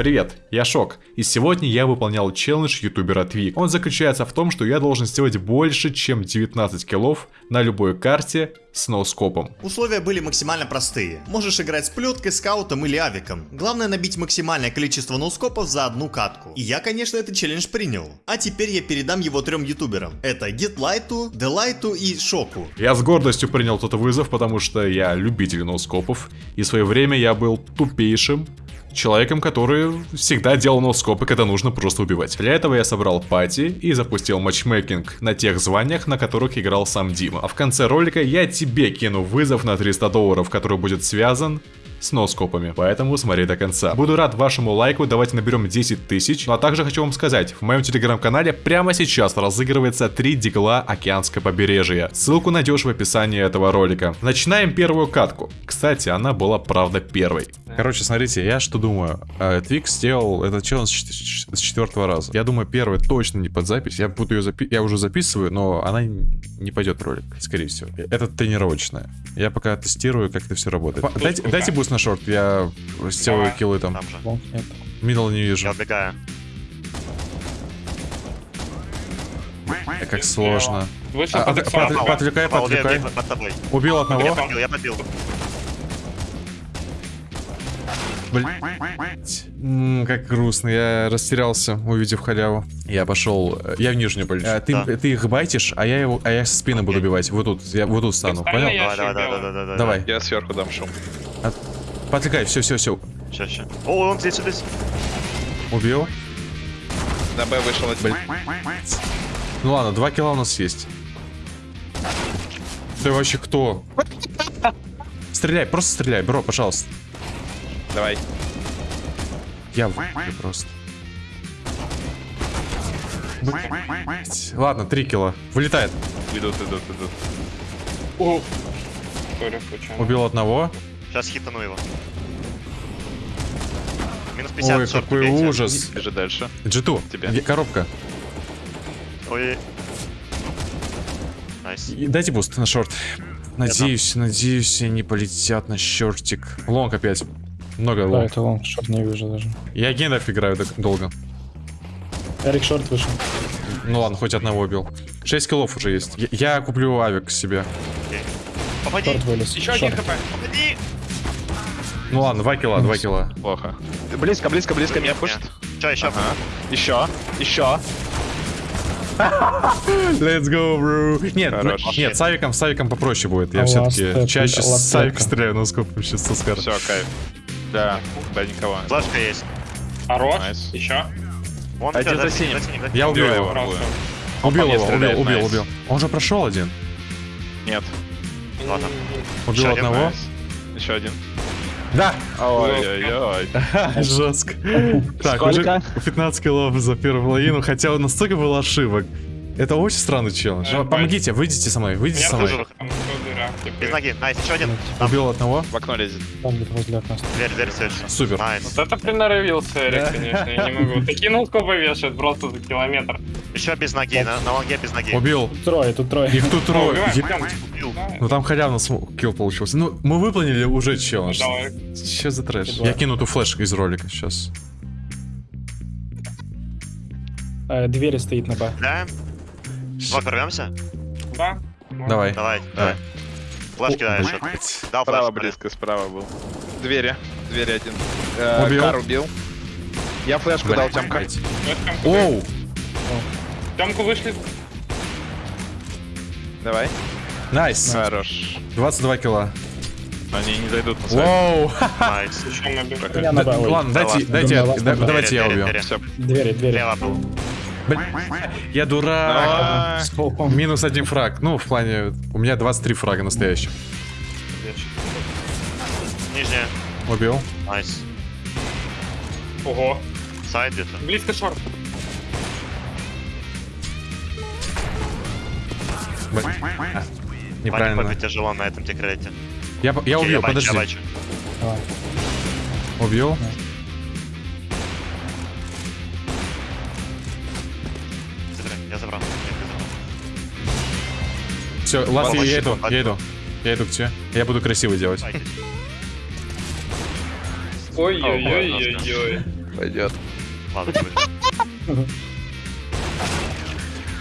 Привет, я Шок, и сегодня я выполнял челлендж ютубера Твик. Он заключается в том, что я должен сделать больше, чем 19 киллов на любой карте с ноускопом. Условия были максимально простые. Можешь играть с плеткой, скаутом или авиком. Главное набить максимальное количество ноускопов за одну катку. И я, конечно, этот челлендж принял. А теперь я передам его трем ютуберам. Это GetLight, Delight и Шоку. Я с гордостью принял тот вызов, потому что я любитель ноускопов, и в свое время я был тупейшим, человеком, который всегда делал носкопы, когда нужно просто убивать. Для этого я собрал пати и запустил матчмейкинг на тех званиях, на которых играл сам Дима. А в конце ролика я тебе кину вызов на 300 долларов, который будет связан с носкопами, поэтому смотри до конца. Буду рад вашему лайку, давайте наберем 10 тысяч. Ну а также хочу вам сказать, в моем телеграм-канале прямо сейчас разыгрывается 3 дигла океанское побережье. Ссылку найдешь в описании этого ролика. Начинаем первую катку. Кстати, она была правда первой. Короче, смотрите, я что думаю. Э, Твикс сделал этот челлендж с четвертого раза. Я думаю, первый точно не под запись. Я буду ее запи я уже записываю, но она не пойдет в ролик, скорее всего. Это тренировочная. Я пока тестирую, как это все работает. Дайте, дайте буст на short, я сделаю киллы там. Там же. Middle не вижу. Я убегаю. Э, Как сложно. Вышел А, под а, под- поотвлекай, поотвлекай. Убил Я одного. побил, я побил. М, Как грустно, я растерялся, увидев халяву. Я пошел, э, я в нижнюю полечу. Э, Ты, Да. ты их байтишь, а я его, а я спины буду убивать. Вот тут, я вот тут стану, понял? я- Давай, давай, давай, давай, давай. Давай, Я сверху дам шум. Подвлекай, все, все, все. Ща, ща. О, он здесь, здесь. Убил. На Б вышел один. Ну ладно, два килла у нас есть. Ты вообще кто? Стреляй, просто стреляй, бро, пожалуйста. Давай. Я выпью просто. Блять. Ладно, три килла. Вылетает. Идут, идут, идут. О. Убил одного. Сейчас хитану его. Минус 50, Ой, какой убейте. ужас. Бежи дальше. G2, Тебе. коробка. Ой. Nice. И Дайте буст на short. Надеюсь, надеюсь, они полетят на шортик. Long опять. Много Да, long. это long, short не вижу даже. Я гендов играю так долго. Эрик short вышел. Ну ладно, хоть одного убил. 6 киллов уже есть. Я, я куплю авик себе. Попади. Short. Еще один Short. хп. Попади. Ну ладно, 2 килла, 2 килла. Плохо. Близко, близко, близко меня пушит. Че, еще? Ага. Еще. Еще. Let's go, bro. Нет, Хорош. ну, нет, с авиком, с авиком попроще будет. Я все-таки чаще last с авика step. стреляю, но сколько сейчас соскар. Все, кайф. Да, да, никого. Флешка есть. Хорош. Найс. Еще. Вон Один за синим. Я убил его. Убил его, убил, убил, убил. Он же прошел один. Нет. Ладно. Убил одного. Еще один. Да! Ой-ой-ой. Жестко. Так, уже 15 килов за первую половину, хотя настолько было ошибок. Это очень странный челлендж. Э, Помогите, выйдите со мной, выйдите со мной. Без ноги. Nice, еще один. Убил одного. В окно лезет. Там где-то возле окна. дверь, дверь следующая. Супер. Nice. Вот это приноровился Эрик, конечно, я не могу. Такие ноускопы вешают просто за километр. Еще без ноги, на, на лонге без ноги. Убил. Тут трое, тут трое. Их тут трое. Убил. Ну там халявно см- килл получился. Ну, мы выполнили уже челлендж. Давай. Что за трэш? Давай. Я кину ту флешку из ролика сейчас. Э, Двери стоит на Б. Да? Два порвемся? Да? Давай. Давай, давай. Флеш кидаешь. вот. Блять. Дал Справа флеш. блин. близко, справа был. Двери. Двери один. Э, Убил. Кар убил. Я флешку дал Тёмка. Оу! Тёмку вышли. Давай. Nice. Хорош. 22 килла. Они не зайдут на сайт. Воу! Nice. Да. Ладно, дайте, дайте, Да, да- да. давайте я убью. Двери, двери. Лево был. Блин, Я дурак. Минус один фраг. Ну, в плане, у меня 23 фрага настоящих. Нижняя. Убил. Nice. Ого. Сайд где-то. Близко шорт. Блин. А, Неправильно. побить тяжело на этом текрете. Я, я убил, бачу, подожди. Я. Убил. Забирай, Все, ласт, я, я иду, я иду. Я иду к тебе. Я буду красиво делать. Ой-ой-ой-ой-ой. Пойдет. Ладно.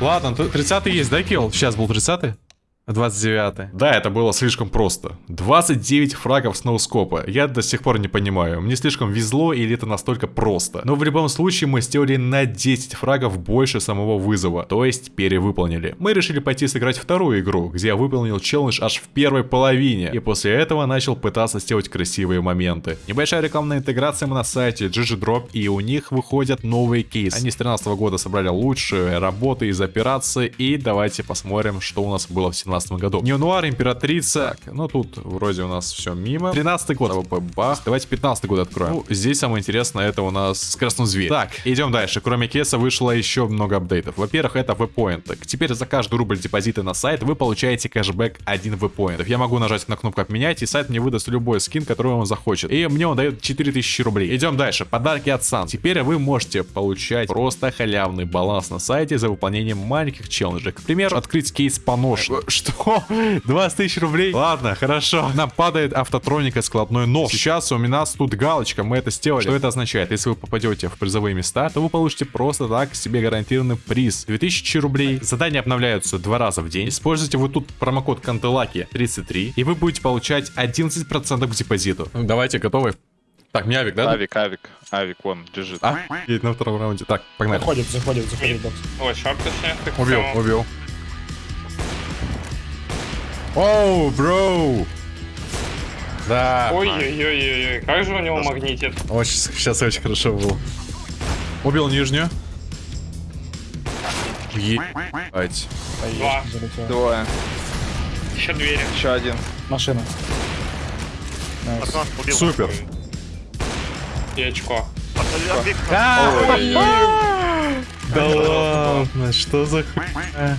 Ладно, 30 есть, да, килл? Сейчас был 30 29 Да, это было слишком просто. 29 фрагов с ноускопа. Я до сих пор не понимаю, мне слишком везло или это настолько просто. Но в любом случае мы сделали на 10 фрагов больше самого вызова, то есть перевыполнили. Мы решили пойти сыграть вторую игру, где я выполнил челлендж аж в первой половине, и после этого начал пытаться сделать красивые моменты. Небольшая рекламная интеграция на сайте GG Drop, и у них выходят новые кейсы. Они с 13 года собрали лучшие работы из операции, и давайте посмотрим, что у нас было в 17 году. Неонуар, Императрица. Так, ну тут вроде у нас все мимо. 13 год. АВП, бах. Давайте 15 год откроем. Ну, здесь самое интересное, это у нас скоростной зверь. Так, идем дальше. Кроме кейса вышло еще много апдейтов. Во-первых, это веб-поинты. Теперь за каждый рубль депозита на сайт вы получаете кэшбэк 1 веб-поинтов. Я могу нажать на кнопку обменять, и сайт мне выдаст любой скин, который он захочет. И мне он дает 4000 рублей. Идем дальше. Подарки от Сан. Теперь вы можете получать просто халявный баланс на сайте за выполнением маленьких челленджей. К примеру, открыть кейс по нож. Что? 20 тысяч рублей? Ладно, хорошо. Нам падает автотроника складной нож. Сейчас у нас тут галочка, мы это сделали. Что это означает? Если вы попадете в призовые места, то вы получите просто так себе гарантированный приз. 2000 рублей. Задания обновляются два раза в день. Используйте вот тут промокод Кантелаки 33, и вы будете получать 11% к депозиту. Ну, давайте, готовы? Так, не авик, да? Авик, авик, авик, вон, лежит. А, едет на втором раунде. Так, погнали. Заходит, заходит, заходит бокс. Ой, шорт точнее. так Убил, убил. Оу, бро! Да. Ой-ой-ой-ой, как же у него магнитит. Очень, сейчас очень хорошо было. Убил нижнюю. Ебать. Два. Двое. Еще двери. Еще один. Машина. Убил. Супер. И очко. Да ладно, что за хуйня?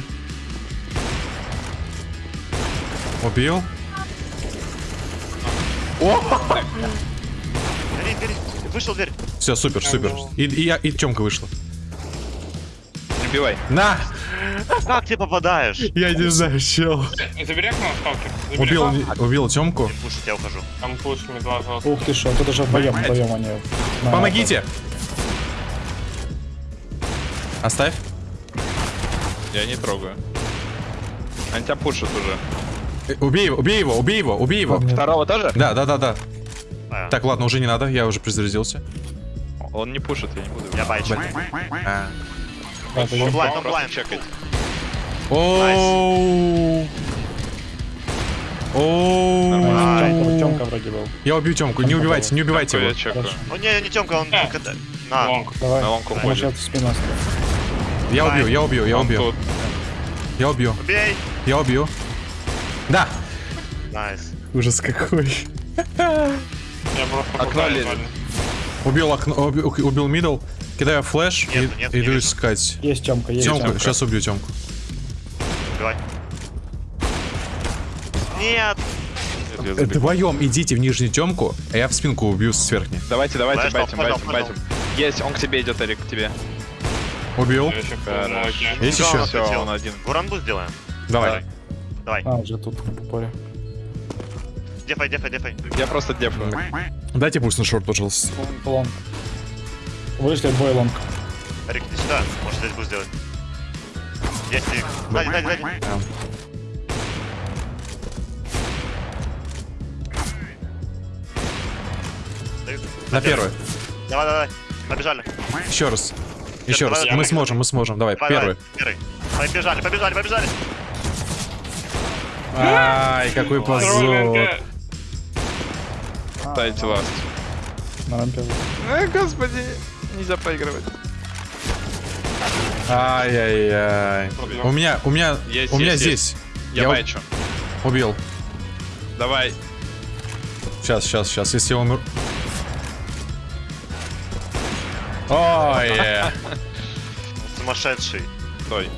Убил? Бери, бери. Вышел дверь. Все, супер, супер. И, и, я- и Тёмка вышла. не убивай. На! Как ты попадаешь? Я не знаю, чел. Забери окно, сталкер. Забери. Убил, убил Тёмку. Пушить, я ухожу. Там пуш медла. Ух ты шо, тут уже вдвоем, вдвоем они. Помогите! Оставь. Я не трогаю. Они тебя пушат уже. Убей его, убей его, убей его, убей его. Второго тоже? Да, да, да, да. А, Так, ладно, уже не надо, я уже презарядился. Он не пушит, я не буду. Я байчу. А. Он блайнд, он Просто блайнд. чекать. Оу. Вроде был. Я убью Тёмку, не убивайте, не убивайте его. Ну не, не Тёмка, он... На. Long. Давай. На long уходит. Я убью, я убью, я убью. Я убью, Убей. я убью. Да. Nice. Ужас какой. Окно. Убил окно, убил, middle. Кидаю flash и Нет, нет, не иду вижу. искать. Есть Тёмка, есть Тёмку, Тёмка. сейчас убью Тёмку. Убивай. Нет. Нет, забегу. Вдвоем идите в нижнюю Тёмку, а я в спинку убью с верхней. Давайте, давайте, Flash, байтим, понял, байтим, понял. байтим. Есть, он к тебе идет, Эрик, к тебе. Убил. Есть Всё, еще? Все, он один. Гуранбу сделаем. Давай. Давай. А, уже тут в упоре. Дефай, дефай, дефай. Я просто дефаю. Дайте пусть на шорт, пожалуйста. Лонг. Вышли двое лонг. Рик, иди сюда. Может здесь буду сделать. Есть Рик. Сзади, сзади, сзади. На первый. Давай, давай. Побежали. Еще раз. Еще раз. давай, Мы давай. сможем, мы сможем. Давай, Давай, давай. Первый. Побежали, побежали, побежали. Ай, какой позор. Ставите ласт. На рампе. Ай, господи, нельзя проигрывать. Ай-яй-яй. У меня, у меня, Есть, у меня есть, здесь. Я, Я бачу. Убил. Давай. Сейчас, сейчас, сейчас. Если я умру... Ой. Сумасшедший. Стой.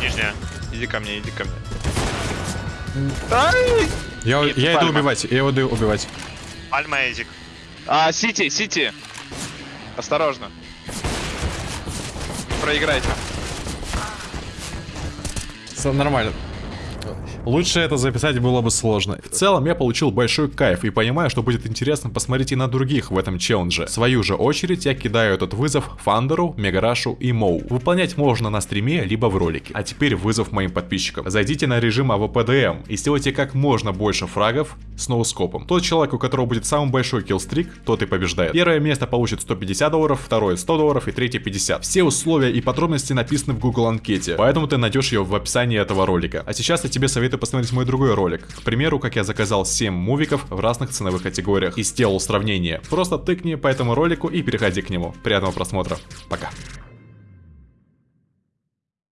Нижняя. Иди ко мне, иди ко мне. Я, Нет, я иду пальма. убивать, я иду убивать. Альма Эзик. А, Сити, Сити. Осторожно. Не проиграйте. Всё Нормально. Лучше это записать было бы сложно. В целом я получил большой кайф и понимаю, что будет интересно посмотреть и на других в этом челлендже. В свою же очередь я кидаю этот вызов Фандеру, Мегарашу и Моу. Выполнять можно на стриме, либо в ролике. А теперь вызов моим подписчикам. Зайдите на режим AWP DM и сделайте как можно больше фрагов с ноускопом. Тот человек, у которого будет самый большой killstreak, тот и побеждает. Первое место получит 150 долларов, второе 100 долларов и третье 50. Все условия и подробности написаны в Google анкете, поэтому ты найдешь ее в описании этого ролика. А сейчас я тебе советую посмотреть мой другой ролик. К примеру, как я заказал 7 мувиков в разных ценовых категориях и сделал сравнение. Просто тыкни по этому ролику и переходи к нему. Приятного просмотра. Пока.